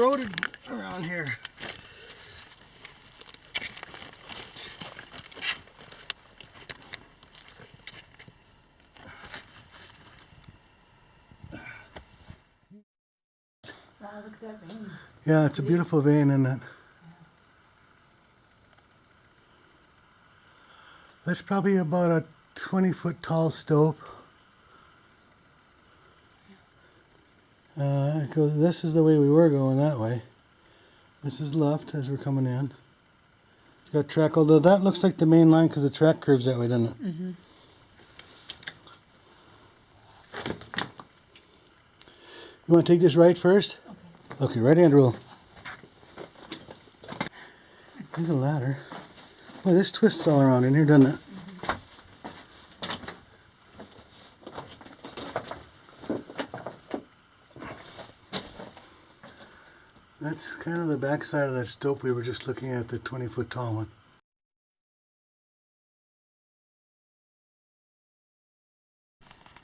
corroded around here. Yeah, it's a beautiful vein, isn't it? That's probably about a 20 foot tall stope. This is the way we were going that way. This is left as we're coming in. It's got track, although that looks like the main line because the track curves that way, doesn't it? Mm-hmm. You want to take this right first? Okay, right hand rule. There's a ladder. Boy, this twists all around in here, doesn't it? That's kind of the backside of that stope we were just looking at, the 20 foot tall one.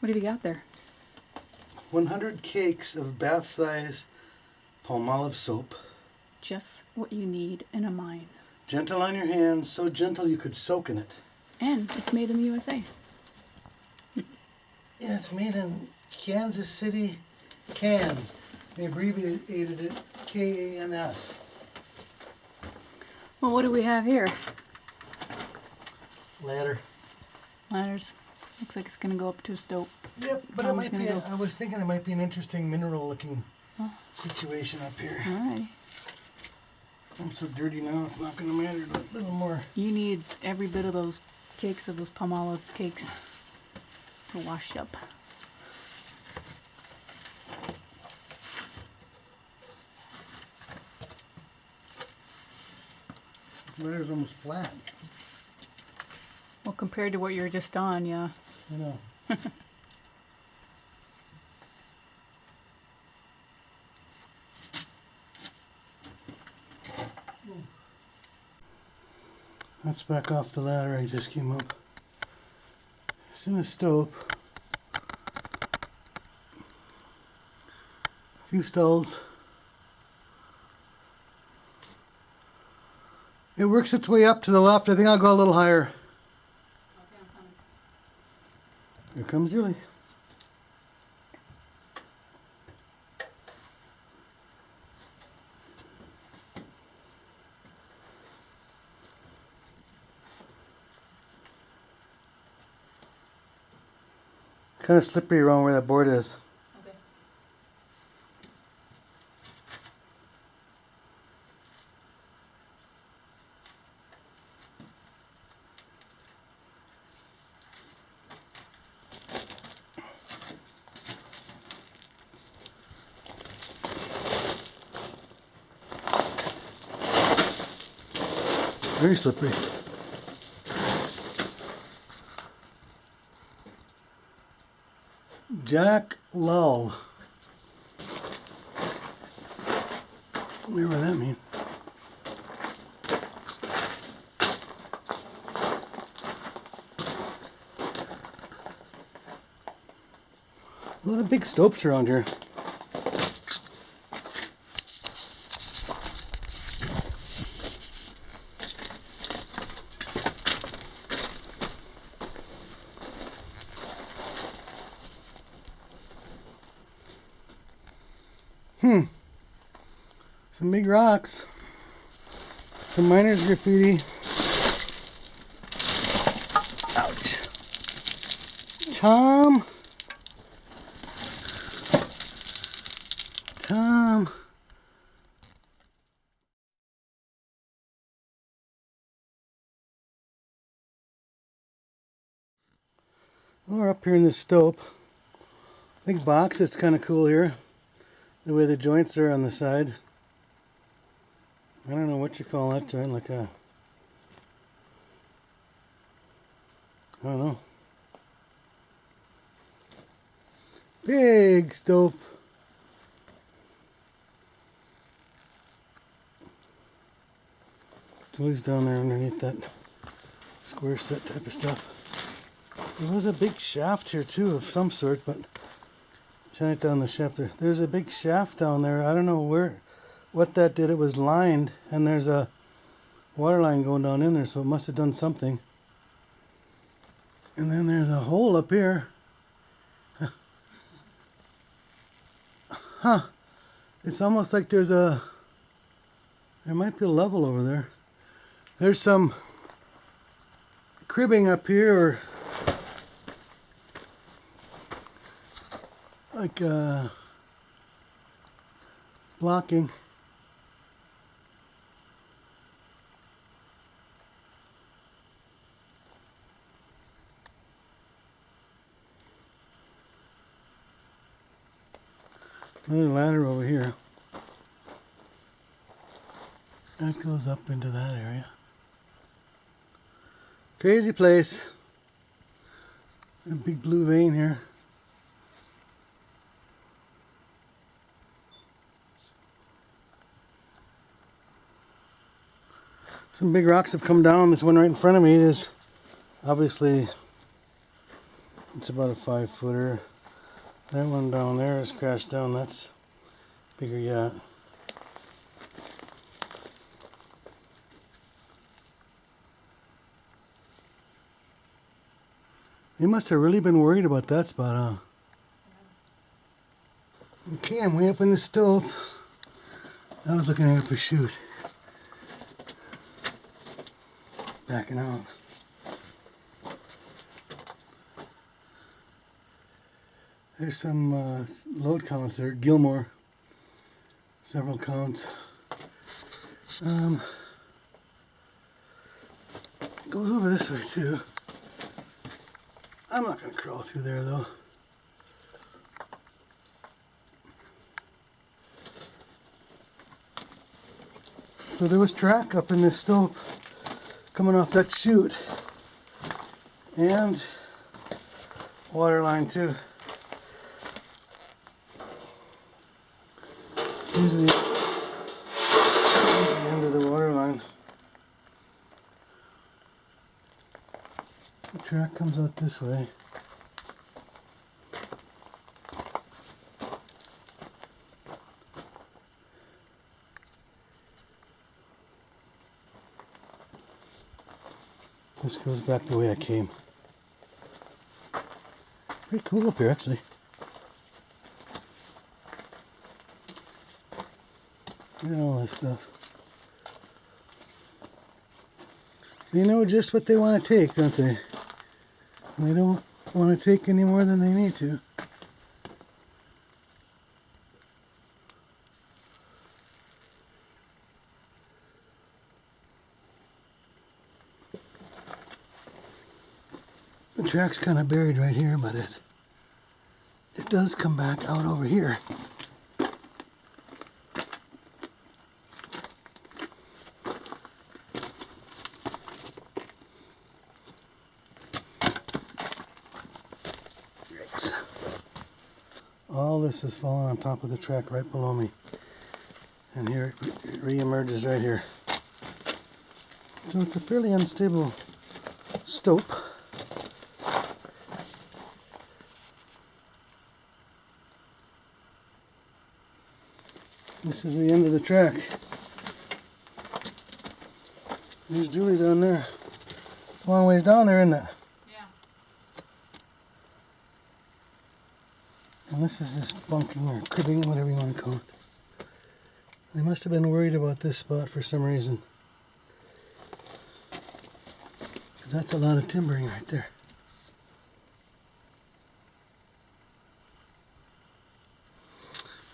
What have you got there? 100 cakes of bath size palmolive soap. Just what you need in a mine. Gentle on your hands, so gentle you could soak in it. And it's made in the USA. Yeah, it's made in Kansas City, Cans. They abbreviated it K-A-N-S. Well, what do we have here? Ladder. Ladders. Looks like it's gonna go up to a stope. Yep, but it might be. A. I was thinking it might be an interesting mineral-looking Oh. situation up here. Alright. I'm so dirty now; it's not going to matter. But a little more. You need every bit of those cakes of those Palmolive cakes to wash up. Ladder's almost flat. Well, compared to what you were just on, yeah. I know. Let's back off the ladder I just came up. It's in a stope. A few stalls. It works its way up to the left. I think I'll go a little higher. Here comes Julie. Kind of slippery around where that board is. Very slippery. Jack Lull. Whatever that means. A lot of big stopes around here. Hmm. Some big rocks. Some miners graffiti. Ouch. Tom. Tom. We're up here in the stope. Big box, it's kind of cool here. The way the joints are on the side. I don't know what you call that joint, like a... I don't know. Big stope. Julie's down there underneath that square set type of stuff. There was a big shaft here too of some sort, but shine it down the shaft there. There's a big shaft down there. I don't know where what that did, it was lined, and there's a water line going down in there, so it must have done something. And then there's a hole up here. Huh. It's almost like there's a, there might be a level over there. There's some cribbing up here, or like uh, blocking. Another ladder over here. That goes up into that area. Crazy place. A big blue vein here. Some big rocks have come down. This one right in front of me is obviously it's about a five footer. That one down there is crashed down. That's bigger yet. They must have really been worried about that spot, huh? Okay, I'm way up in the stope. I was looking at a pursuit. Backing out. There's some uh, load counts there. Gilmore. Several counts. Um, goes over this way too. I'm not going to crawl through there though. So there was track up in this stope coming off that chute. And water line too. The, the end of the water line. The track comes out this way. Goes back the way I came. Pretty cool up here actually. Look at all this stuff. They know just what they want to take, don't they? And they don't want to take any more than they need to. Track's kind of buried right here, but it it does come back out over here. Yikes. All this is falling on top of the track right below me. And here it re-emerges right here. So it's a fairly unstable stope. This is the end of the track. There's Julie down there. It's a long ways down there, isn't it? Yeah. And this is this bunking or cribbing, whatever you want to call it. They must have been worried about this spot for some reason. that's a lot of timbering right there.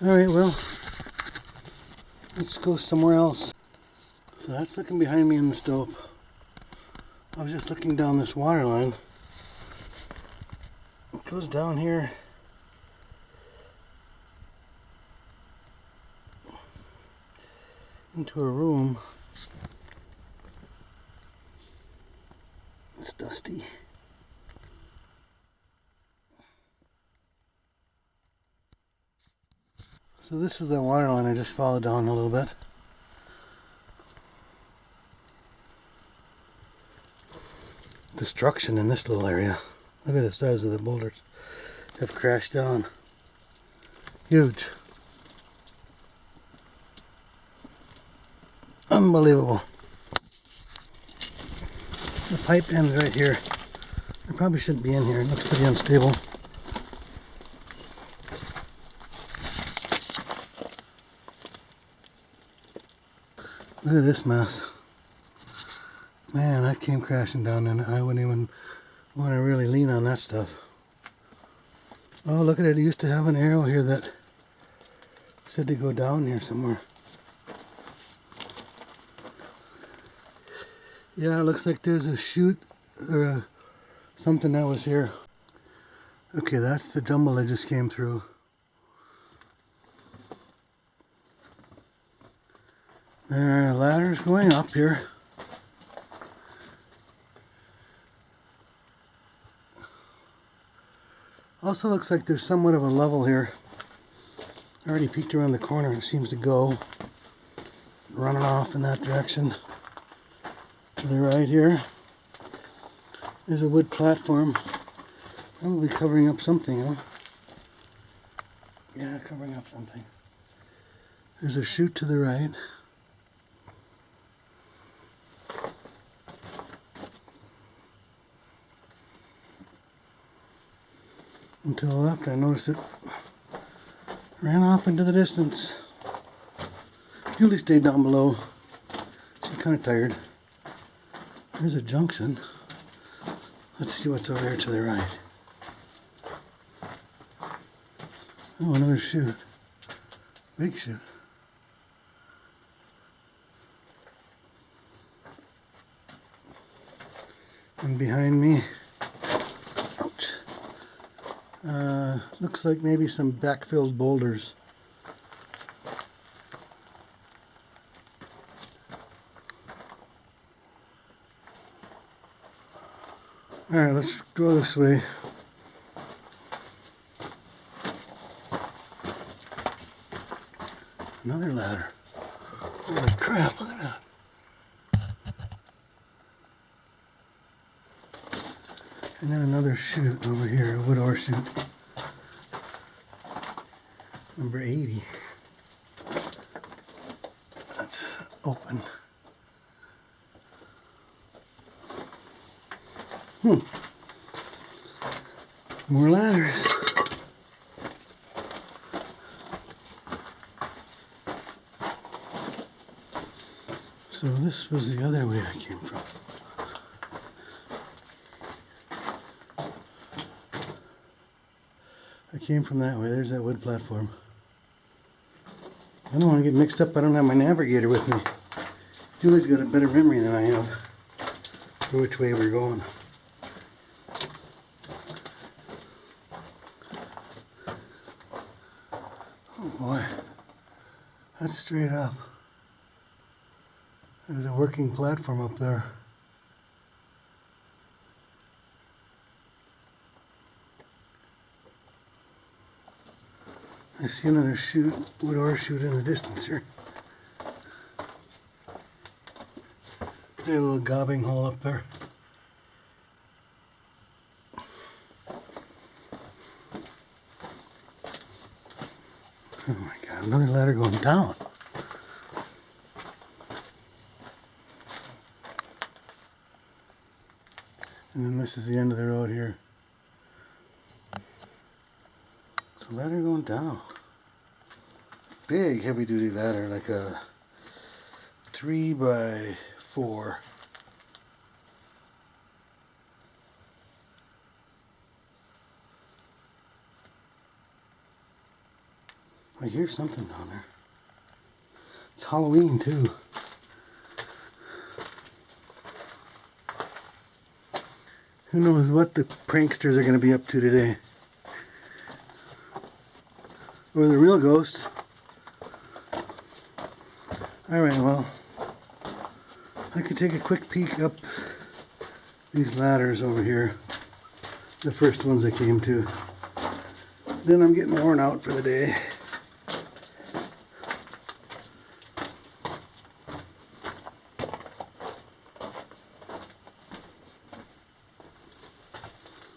Alright, well, let's go somewhere else. So that's looking behind me in the stope. I was just looking down this water line. It goes down here. into a room. It's dusty. So this is the water line I just followed down a little bit. Destruction in this little area. Look at the size of the boulders have crashed down. Huge. Unbelievable. The pipe ends right here. I probably shouldn't be in here. It looks pretty unstable. Look at this mess. Man, that came crashing down and I wouldn't even want to really lean on that stuff. Oh, look at it. It used to have an arrow here that said to go down here somewhere. Yeah, it looks like there's a chute or a, something that was here. Okay, that's the jumble that just came through. There are ladders going up here. Also looks like there's somewhat of a level here. I already peeked around the corner. It seems to go running off in that direction. To the right here, there's a wood platform. Probably covering up something, huh? Yeah, covering up something. There's a chute to the right. Until the left, I noticed it ran off into the distance. Julie stayed down below. She's kind of tired. There's a junction. Let's see what's over here to the right. Oh, another chute. Big chute. And behind me, uh, looks like maybe some backfilled boulders. Alright, let's go this way. Another ladder. Holy crap, look at that. And then another chute over here, a wood ore chute. Number 80. That's open. Hmm. More ladders. So this was the other way I came from. Came from that way. There's that wood platform. I don't want to get mixed up. I don't have my navigator with me. Julie's got a better memory than I have for which way we're going. Oh boy, that's straight up. There's a working platform up there. I see another chute, wood ore chute in the distance here. A little gobbing hole up there. Oh my god, another ladder going down. And then this is the end of the road here. It's a ladder going down. Big heavy duty ladder, like a three by four. I hear something down there. It's Halloween too. Who knows what the pranksters are going to be up to today? Or the real ghosts. Alright, well, I could take a quick peek up these ladders over here. The first ones I came to. Then I'm getting worn out for the day.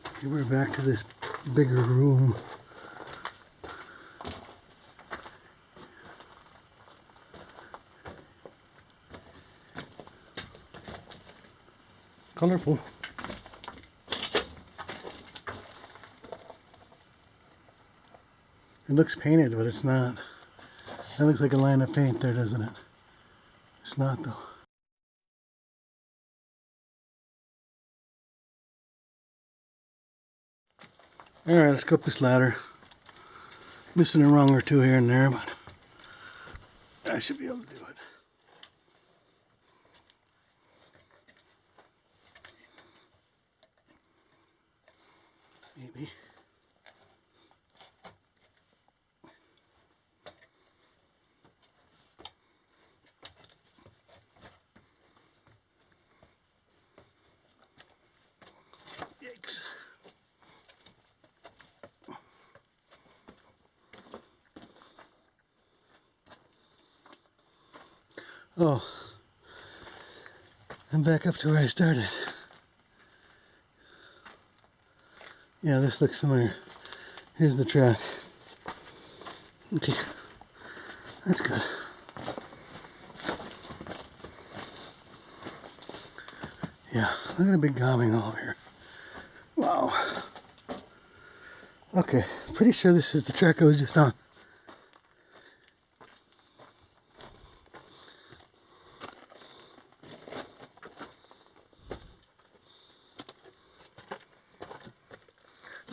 Okay, we're back to this bigger room. Colorful. It looks painted, but it's not. That looks like a line of paint there, doesn't it? It's not though. Alright, let's go up this ladder. Missing a rung or two here and there, but I should be able to do it. Maybe. Yikes. Oh, I'm back up to where I started. Yeah, this looks familiar. Here's the track. Okay, that's good. Yeah, look at a big gobbing all here. Wow. Okay, pretty sure this is the track I was just on.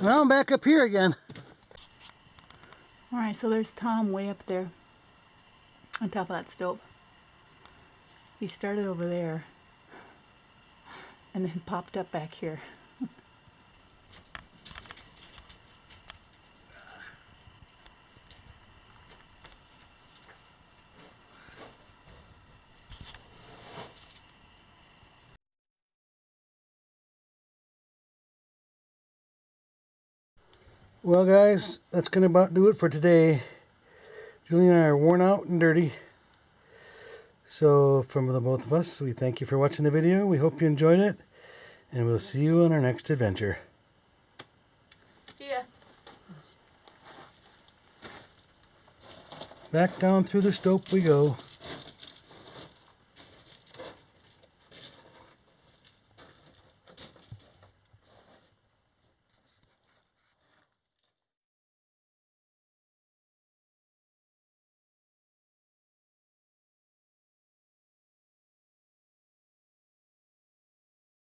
Well, I'm up here again. All right, so there's Tom way up there on top of that slope. He started over there and then popped up back here. Well, guys, that's going to about do it for today. Julie and I are worn out and dirty. So, from the both of us, we thank you for watching the video. We hope you enjoyed it. And we'll see you on our next adventure. Yeah. Back down through the stope we go.